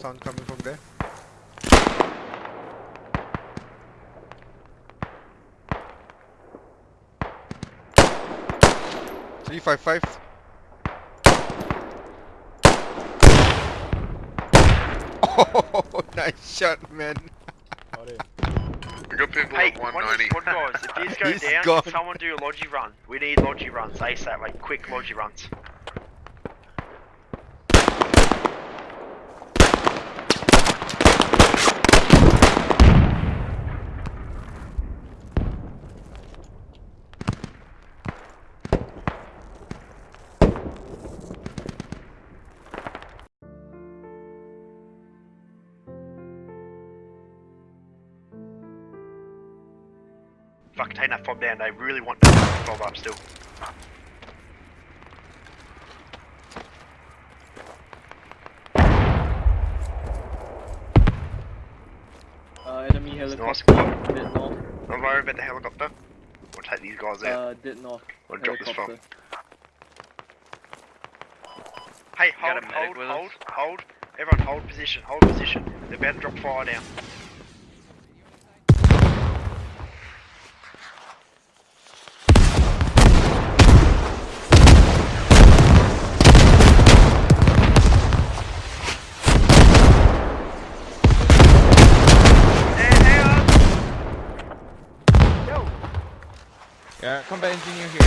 sound coming from there. Three five five. Oh, nice shot, man. We got people Hey, at one of 190. the squad guys, if these go He's down, gone. someone do a logi run. We need logi runs ASAP, like quick logi runs. Fuck, take that fob down. They really want to fob up still. Uh, enemy Nice helicopter. squad. Did not. Don't worry about the helicopter. We'll take these guys out. Uh, did not. We'll drop this from. Helicopter. Hey, hold, a hold, hold, hold. Everyone hold position, hold position. They're about to drop fire down. Hey, hang on! Yo! Yeah, combat engineer here. Engineer inside. Come on. Hey, come with me, come with me. Come with me. Here, here.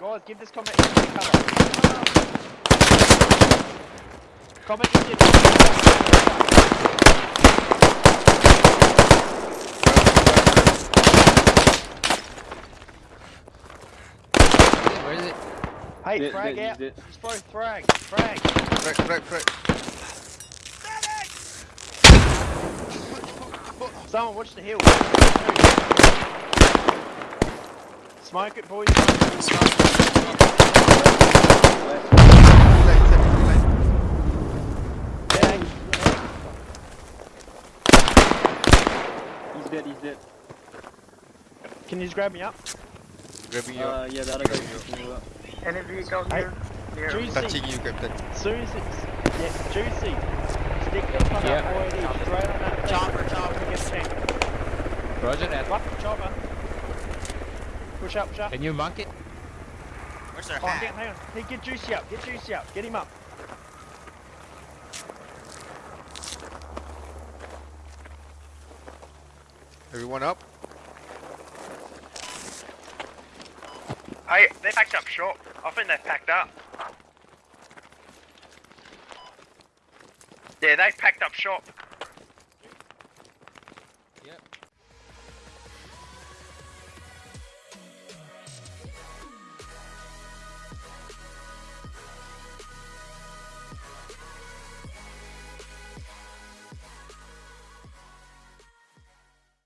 Guys, give this combat engineer cover. Combat engineer. Where is it? Hey, Did- frag did- out. did- Just throw frag. Frag. Frag, frag, frag. Someone watch the hill. Smoke it, boys. Line, seven, line. Yeah. He's dead, he's dead. Can you just grab me up? Grabbing you. Uh, yeah, the other guy is picking you up. Any vehicle Hey, here? Near Juicy. Touching you, Captain. Soon as yeah, juicy. Stick the front Yeah. up already straight on that chopper, chopper, get the tank. Roger that. What? Chopper. Push up, push up. Can you mark it? Where's their oh, hang on, hang on. Hey, get juicy up, get juicy up, get him up. Everyone up? Hey, they packed up short. I think they've packed up. Yeah, they packed up shop.